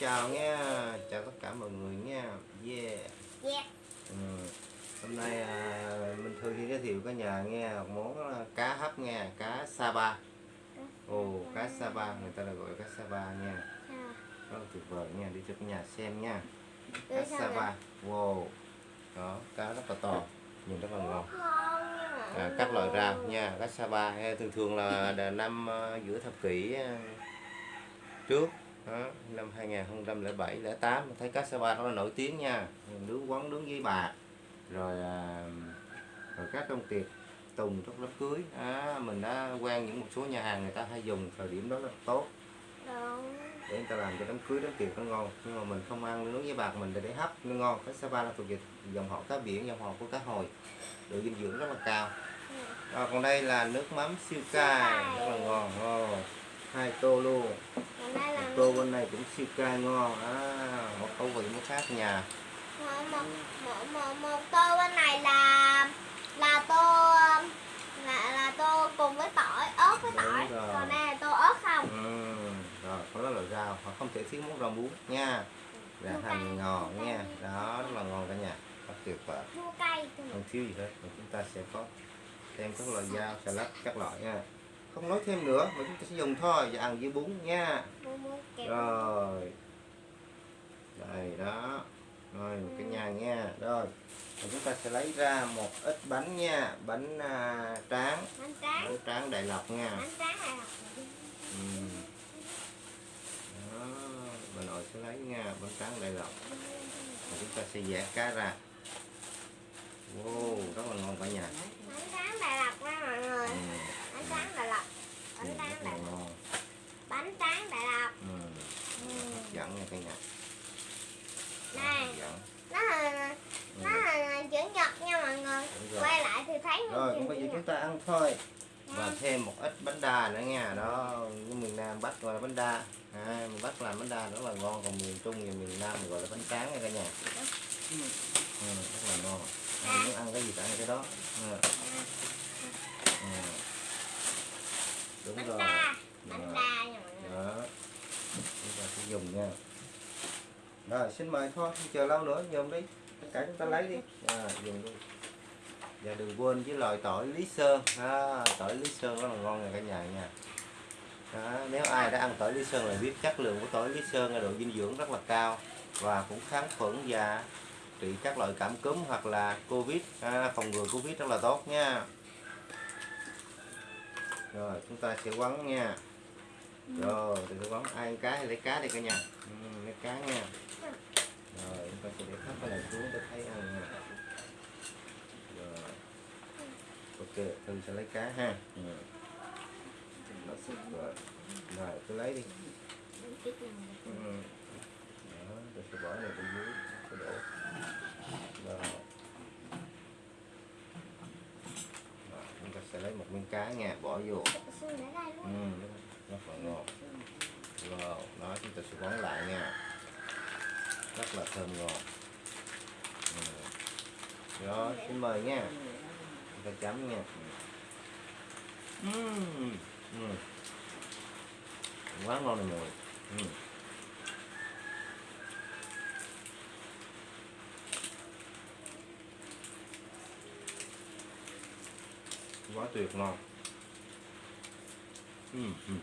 chào nha chào tất cả mọi người nha yeah. Yeah. ừ. hôm nay à, minh thư xin giới thiệu cả nhà nghe một món à, cá hấp nha cá sapa ồ cá sapa người ta là gọi cá sapa nha rất là tuyệt vời nha đi cho cả nhà xem nha. Cá sapa wow. Đó cá rất là to nhìn rất là ngon. À, các loại rau nha cá sapa thường thường là năm ờ, giữa thập kỷ ờ, trước đó, năm 2007 08 mình thấy cá sapa rất là nổi tiếng nha. Nướng quán nướng với bạc rồi à, rồi các trong tiệc tùng trong đám cưới. À, mình đã quen những một số nhà hàng người ta hay dùng thời điểm đó rất là tốt. Đúng. để người ta làm cho đám cưới đám tiệc nó ngon. Nhưng mà mình không ăn nướng với bạc mình để để hấp nó ngon. Cá sapa là thuộc về dòng họ cá biển dòng họ của cá hồi. Độ dinh dưỡng rất là cao. Rồi, còn đây là nước mắm siêu cay rất là ngon. Oh, hai tô luôn. Tô bên này cũng siêu cay ngon. À, một khẩu vị nó khác nhà. Một, một, một, một, một tô bên này là là tô là, là tô cùng với tỏi ớt với Đúng tỏi. rồi. còn đây là tô ớt không? Ừ. rồi có đó là rau. Họ không thể thiếu món rau muống nha. Là hành chua nha. Đó rất là ngon cả nhà. Rất tuyệt vời. Không thiếu gì hết. Chúng ta sẽ có thêm các loại rau salad các loại nha không nói thêm nữa mà chúng ta sẽ dùng thôi và ăn với bún nha. Rồi. Đây đó. Rồi một cái nhà nha. Rồi và chúng ta sẽ lấy ra một ít bánh nha. Bánh à, tráng. Bánh tráng. Bánh tráng đại lộc nha. Bánh tráng này là ừ. đó bà nội sẽ lấy nha bánh tráng đại lộc. Và chúng ta sẽ vẽ cá ra. Wow rất là ngon cả nhà. Bánh tráng Đà Lạt nha mọi người ừ. bánh tráng Đà Lạt Ừ, bánh tráng rất Đà là Lạt ngon bánh tráng Đà Lạt ừ. Ừ. hấp dẫn nha cả nhà Đây. hấp dẫn nó là Ừ. nó là chữ nhật nha mọi người Đúng rồi. quay lại thì thấy rồi chữ cũng bây giờ nhật. chúng ta ăn thôi. Và thêm một ít bánh đa nữa nha đó như miền Nam Bắc gọi là bánh đa. À, miền Bắc làm bánh đa rất là ngon còn miền Trung và miền Nam gọi là bánh tráng nha cả nhà. Ừ, rất là ngon. Ai muốn ăn cái gì ăn cái đó. Ừ. Ừ. đúng bánh rồi. đa bánh đa nha mọi người. Đó. Chúng ta sẽ dùng nha. Rồi xin mời thôi không chờ lâu nữa dùng đi. Tất cả chúng ta lấy đi. À, dùng đi và đừng quên với loại tỏi lý sơn. À, tỏi lý sơn rất là ngon nha cả nhà nha. Đó, nếu ai đã ăn tỏi lý sơn là biết chất lượng của tỏi lý sơn là độ dinh dưỡng rất là cao và cũng kháng khuẩn và trị các loại cảm cúm hoặc là covid. À, phòng ngừa covid rất là tốt nha. Rồi chúng ta sẽ quấn nha. Rồi từ từ quấn ai ăn cá thì lấy cá đi cả nhà. Ừ, lấy cá nha. Rồi chúng ta sẽ để thấp cái này xuống để thấy ăn nha. rồi ok thư sẽ lấy cá ha. Ừ. Rồi rồi cứ lấy đi. Ừ. đó tôi sẽ bỏ này bên dưới sẽ đổ. Rồi. Chúng ta sẽ lấy một miếng cá nha bỏ vô. Ừ, nó ừ, rất là ngon wow đó chúng ta sẽ quấn lại nha. Rất là thơm ngon ừ. rồi xin mời nha chúng chấm nha ừ. Ừ. quá ngon này mùi ừ. quá tuyệt ngon ừ. Ừ.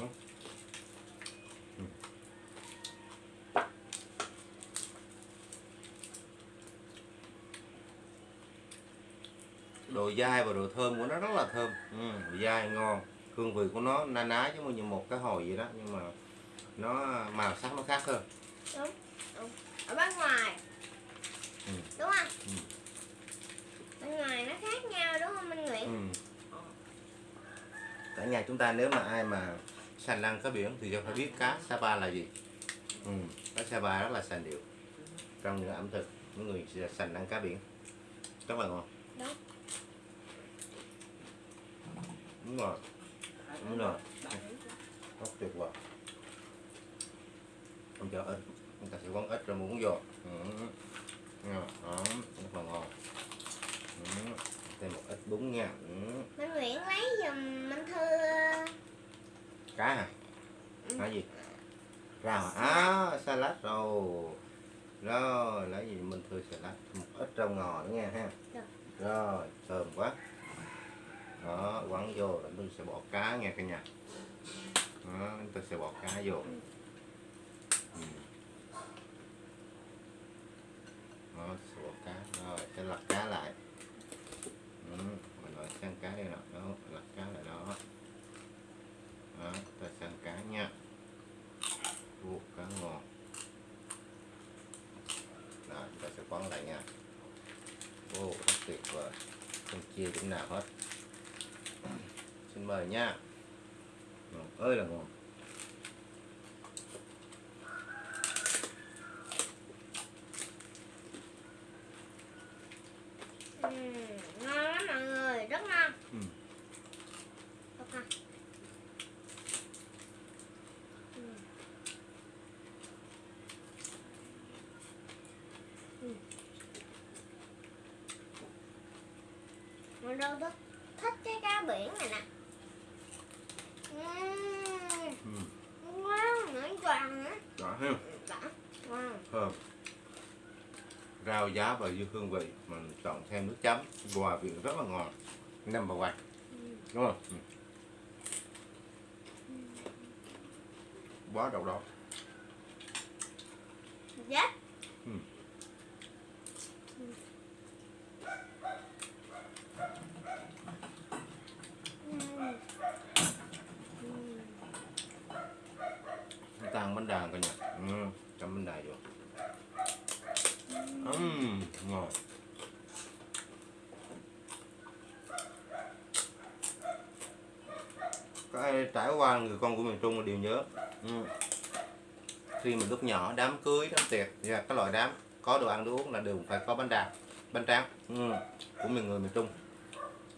lắm ừ. độ dai và độ thơm của nó rất là thơm. Ừ, dai ngon. Hương vị của nó na ná giống như một cái hồi vậy đó nhưng mà nó màu sắc nó khác hơn. Đúng, đúng. ở bên ngoài. Ừ. đúng không? Ừ. bên ngoài nó khác nhau đúng không minh nguyễn? Ừ. Ờ. cả nhà chúng ta nếu mà ai mà sành lăng cá biển thì phải biết cá. Sapa là gì? Ừ. cá Sapa rất là sành điệu. Trong những ẩm thực những người sành ăn cá biển. Rất là ngon. Đúng. đúng rồi. Đúng rồi. Rất tuyệt vời. Không cho ít người ta sẽ quấn ít rồi muốn vô ừ. Ngon, đó rất là ngon ừ. thêm một ít bún nha ừ. Minh Nguyễn lấy giùm Minh Thư cá à? Ừ. cá gì? Rau à, à salad rồi rồi lấy gì? Mình thừa salad một ít rau ngò nữa nha ha. Được. rồi thơm quá. Đó quấn vô rồi mình sẽ bỏ cá nha cả nhà. Đó ta sẽ bỏ cá vô. Ừ. đó sẽ bỏ cá. Rồi sẽ lật cá lại ừ. mình lại sang cá đây nè đó lật cá lại đó đó ta sang cá nha Ồ, cá ngon rồi chúng ta sẽ quấn lại nha ô và không chia điểm nào hết. Xin mời nha. Ngon ơi là ngon ừ. Ngon lắm mọi người Rất ngon Ừ. Rất ngon Ừ. Ừ. Mình đâu thích cái cá biển này nè. Uhm, ừ. ngon nữa giòn nữa. Đó ha đã thơm. Rau giá và dư hương vị mình chọn thêm nước chấm hòa vị rất là ngon. Number one đúng không? Ừ. quá độc đáo Yes. Ừ. Uhm. Uhm. tăng bánh ừ. chấm bên đà vô Ừm, ngon cái trải qua người con của miền Trung đều nhớ ừ. khi mình lúc nhỏ đám cưới đám tiệc dạ, và các loại đám có đồ ăn đồ uống là đều phải có bánh đà bánh tráng ừ. của miền người miền Trung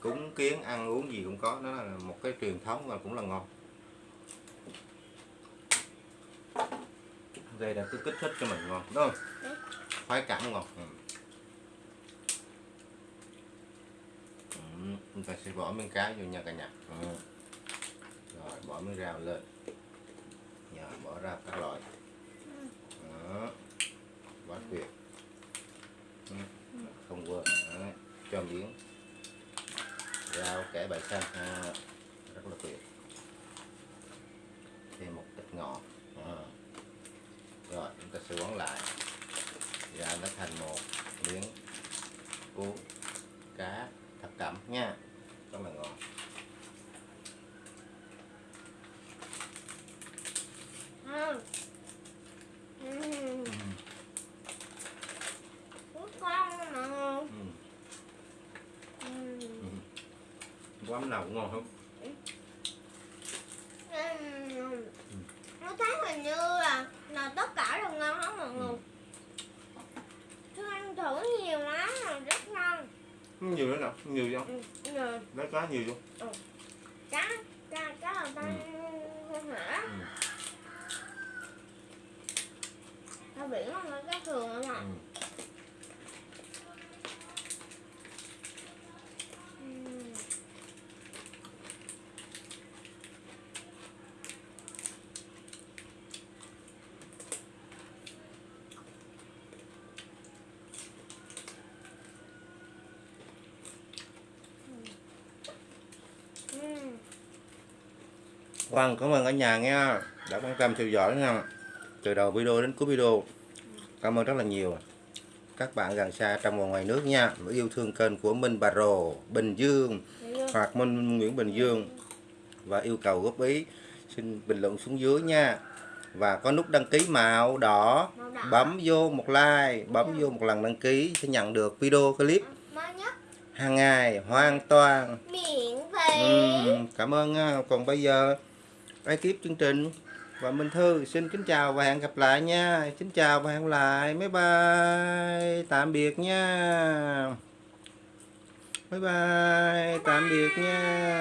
cúng kiến ăn uống gì cũng có nó là một cái truyền thống và cũng là ngon đây là cứ kích thích cho mình ngon đúng không? Đúng. khoái cảm ngon ừ. Ừ, chúng ta sẽ bỏ miếng cá vô nha cả nhà. Ừ. rồi bỏ miếng rau lên. Giờ bỏ ra các loại. Đó. Quá tuyệt ừ. không quên. Đấy. cho miếng. Rau cải bại xanh. À, rất là tuyệt. Thêm một ít ngọt à. rồi chúng ta sẽ quấn lại và nó thành một miếng cuốn cá thập cẩm nha rất là ngon. Rất ngon mọi người ừ. Uhm. Ừ. quán nào cũng ngon không Uhm. Nó thấy hình như là là tất cả đều ngon hết mọi người Tôi ăn thử nhiều lắm rồi rất ngon nhiều nữa nào nhiều không? Ừ. Rồi, lấy cá nhiều không? Cá cá cá là ta không hả? Ừ. cá biển không phải cá thường không ạ Ừ. Uhm. Uhm. Vâng, cảm ơn cả nhà nha. Đã quan tâm theo dõi nha. Từ đầu video đến cuối video cảm ơn rất là nhiều. Các bạn gần xa trong và ngoài nước nha. Yêu thương kênh của Minh Bà Rồ Bình Dương hoặc Minh Nguyễn Bình Dương. Và yêu cầu góp ý xin bình luận xuống dưới nha. Và có nút đăng ký màu đỏ bấm vô một like bấm vô một lần đăng ký sẽ nhận được video clip hàng ngày hoàn toàn. Miễn phí. Ừm, cảm ơn còn bây giờ ekip chương trình? Và Minh Thư, xin kính chào và hẹn gặp lại nha. Kính chào và hẹn gặp lại. Bye bye. Tạm biệt nha. Bye bye. Tạm biệt nha.